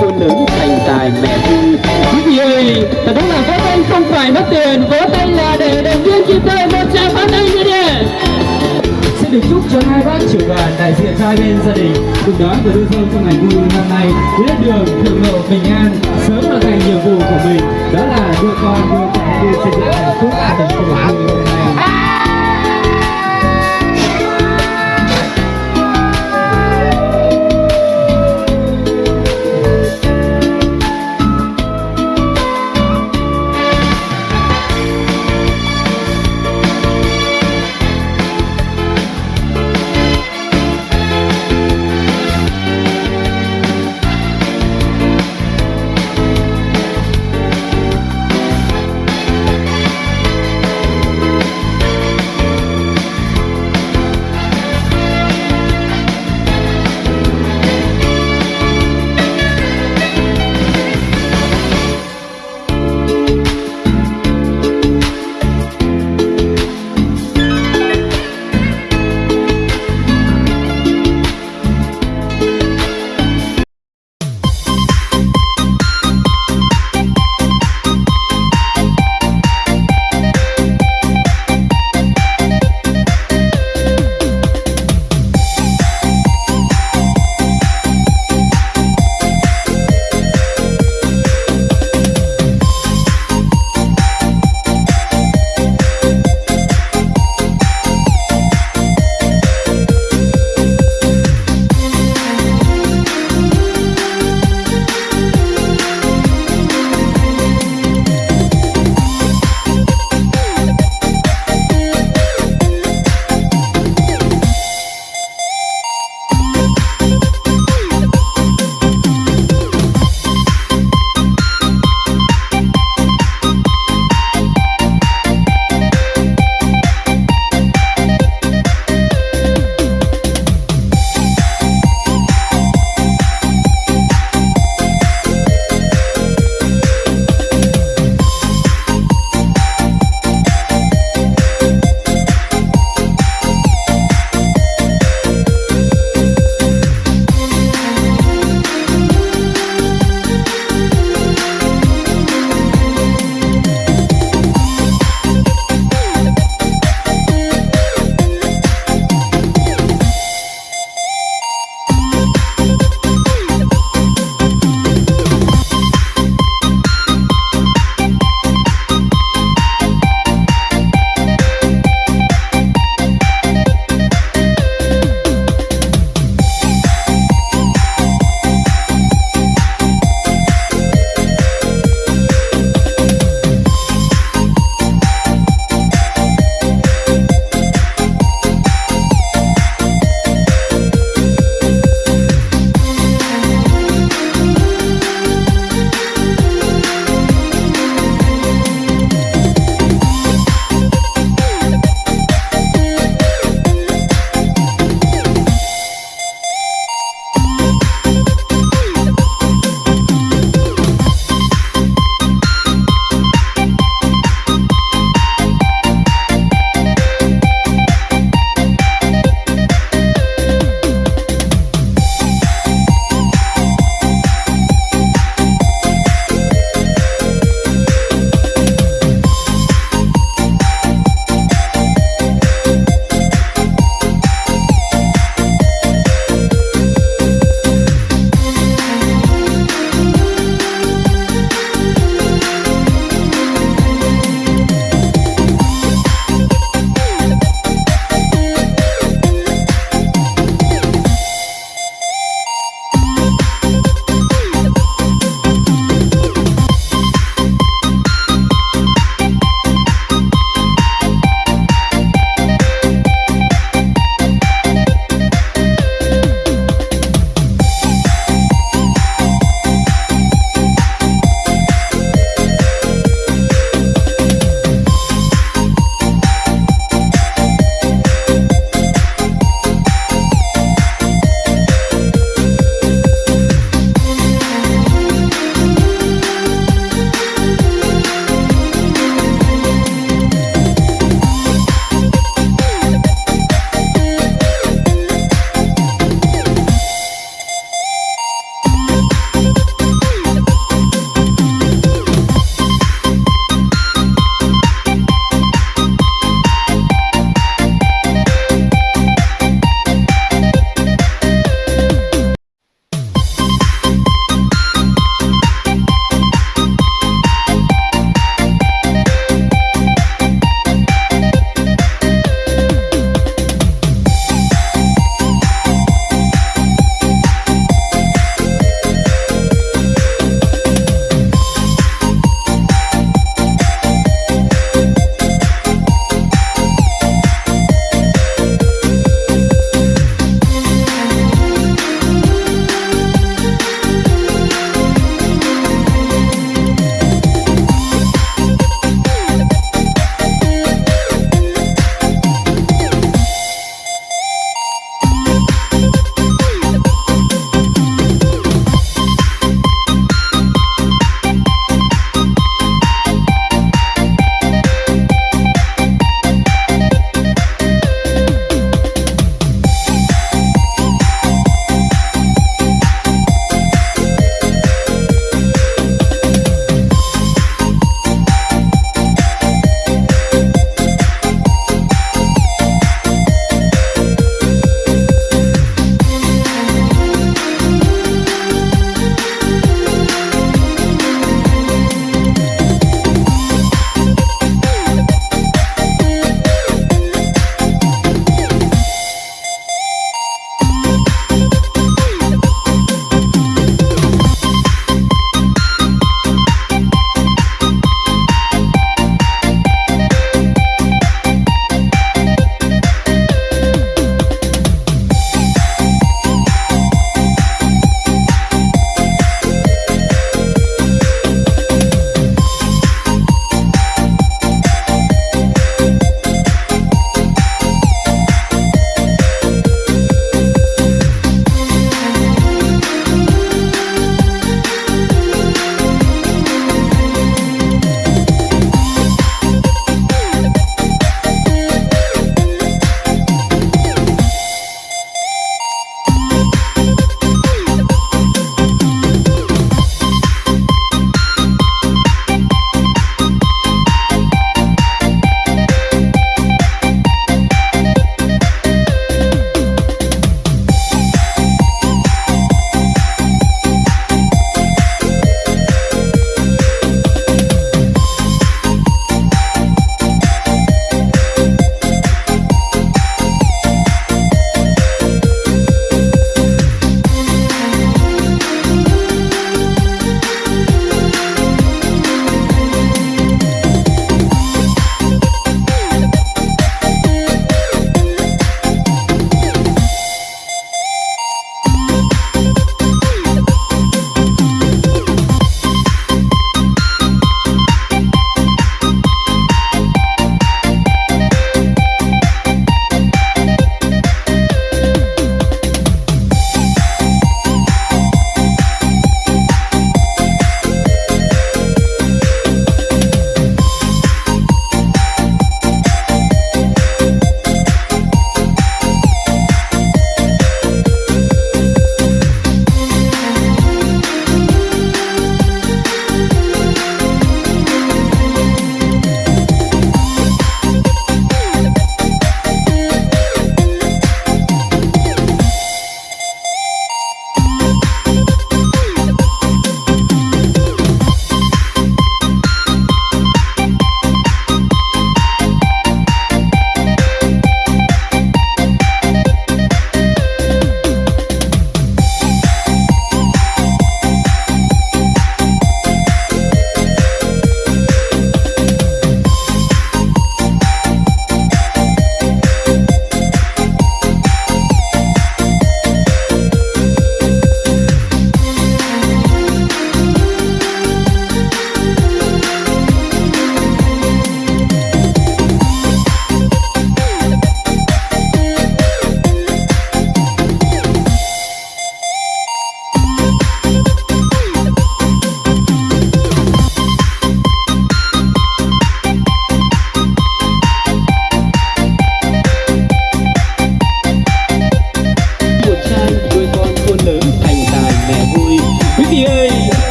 cô khôn lớn thành tài mẹ vui. Quý vị ơi, thật đúng là vỗ tay không phải mất tiền, vỗ tay là để động viên kịp thời một tràng pháo tay như thế. Xin được chúc cho hai bác trưởng đoàn đại diện cho hai bên gia đình, cùng đón và đưa dâu trong ngày vui năm nay. Đến đường thượng lộ bình an, sớm hoàn thành nhiệm vụ của mình. Đó là đưa con đưa cái đưa xây dựng hạnh phúc gia đình của mình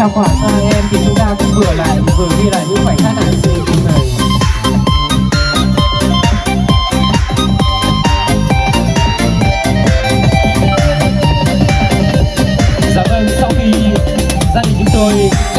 trong khoảng hai em thì chúng ta cũng vừa lại vừa ghi lại những khoảnh khắc hành sự này dạ vâng sau khi gia đình chúng tôi